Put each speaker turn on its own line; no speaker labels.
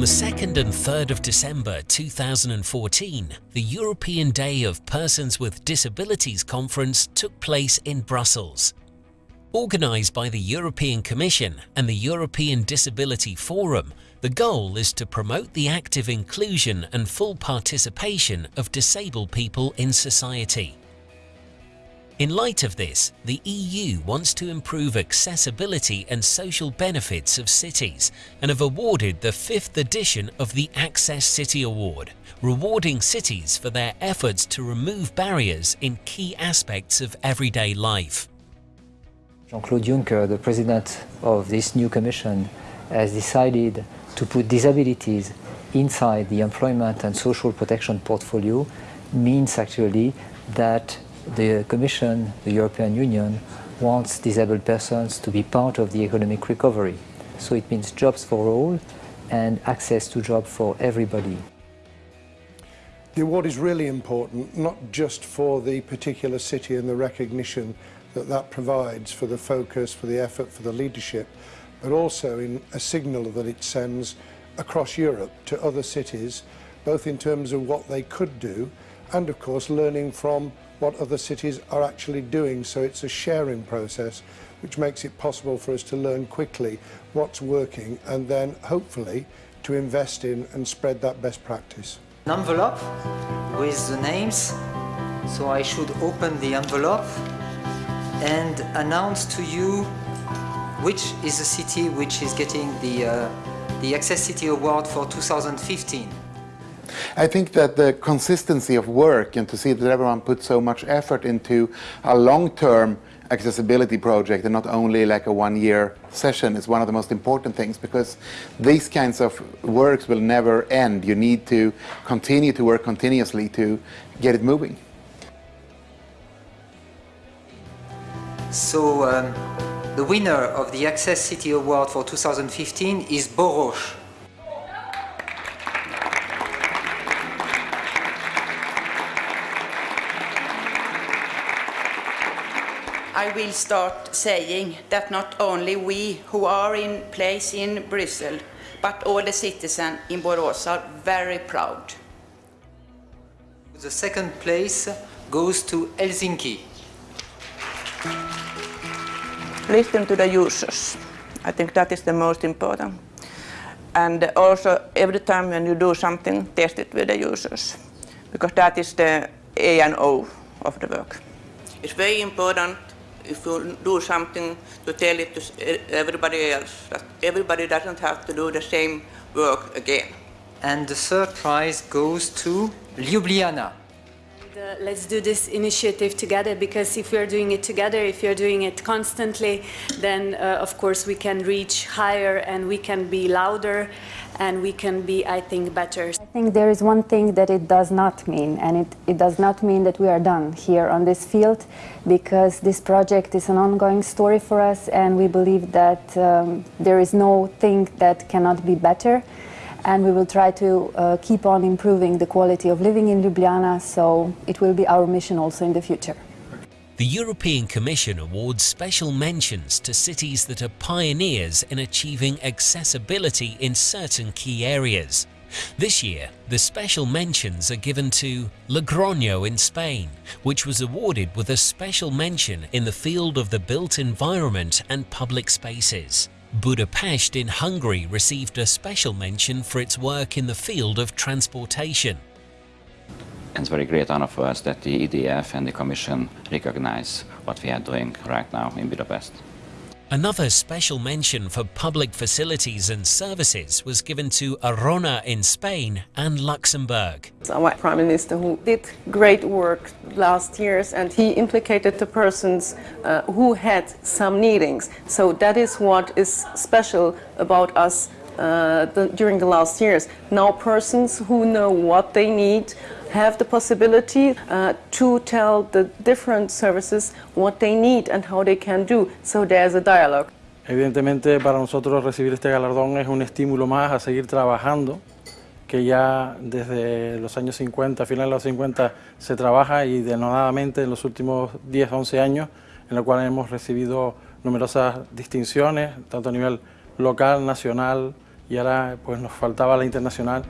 On the 2nd and 3rd of December 2014, the European Day of Persons with Disabilities Conference took place in Brussels. Organised by the European Commission and the European Disability Forum, the goal is to promote the active inclusion and full participation of disabled people in society. In light of this, the EU wants to improve accessibility and social benefits of cities and have awarded the fifth edition of the Access City Award, rewarding cities for their efforts to remove barriers in key aspects of everyday life.
Jean-Claude Juncker, the president of this new commission, has decided to put disabilities inside the employment and social protection portfolio means actually that the Commission, the European Union, wants disabled persons to be part of the economic recovery. So it means jobs for all and access to jobs for everybody.
The award is really important, not just for the particular city and the recognition that that provides for the focus, for the effort, for the leadership, but also in a signal that it sends across Europe to other cities, both in terms of what they could do and of course learning from what other cities are actually doing. So it's a sharing process which makes it possible for us to learn quickly what's working and then hopefully to invest in and spread that best practice.
An envelope with the names, so I should open the envelope and announce to you which is the city which is getting the, uh, the Access City Award for 2015.
I think that the consistency of work and to see that everyone puts so much effort into a long-term accessibility project and not only like a one-year session is one of the most important things because these kinds of works will never end. You need to continue to work continuously to get it moving.
So um, the winner of the Access City Award for 2015 is Borås.
I will start saying that not only we who are in place in Brussels, but all the citizens in Borås are very proud.
The second place goes to Helsinki.
Listen to the users. I think that is the most important. And also every time when you do something, test it with the users. Because that is the A and O of the work. It's very important if you do something to tell it to everybody else, that everybody doesn't have to do the same work again.
And the third prize goes to Ljubljana.
Uh, let's do this initiative together because if we're doing it together, if you're doing it constantly, then uh, of course we can reach higher and we can be louder and we can be, I think, better.
I think there is one thing that it does not mean, and it, it does not mean that we are done here on this field, because this project is an ongoing story for us, and we believe that um, there is no thing that cannot be better, and we will try to uh, keep on improving the quality of living in Ljubljana, so it will be our mission also in the future.
The European Commission awards special mentions to cities that are pioneers in achieving accessibility in certain key areas. This year, the special mentions are given to Logroño in Spain, which was awarded with a special mention in the field of the built environment and public spaces. Budapest in Hungary received a special mention for its work in the field of transportation.
It's a very great honor for us that the EDF and the Commission recognize what we are doing right now in Budapest.
Another special mention for public facilities and services was given to Arona in Spain and Luxembourg.
Our Prime Minister who did great work last years and he implicated the persons uh, who had some needings. So that is what is special about us uh, the, during the last years. Now persons who know what they need have the possibility uh, to tell the different services what they need and how they can do. So there's a dialogue.
Evidentemente para nosotros recibir este galardón es un estímulo más a seguir trabajando, que ya desde los años 50, finales de los 50, se trabaja y denodadamente en los últimos 10, 11 años, en lo cual hemos recibido numerosas distinciones, tanto a nivel local, nacional y ahora pues nos faltaba la internacional.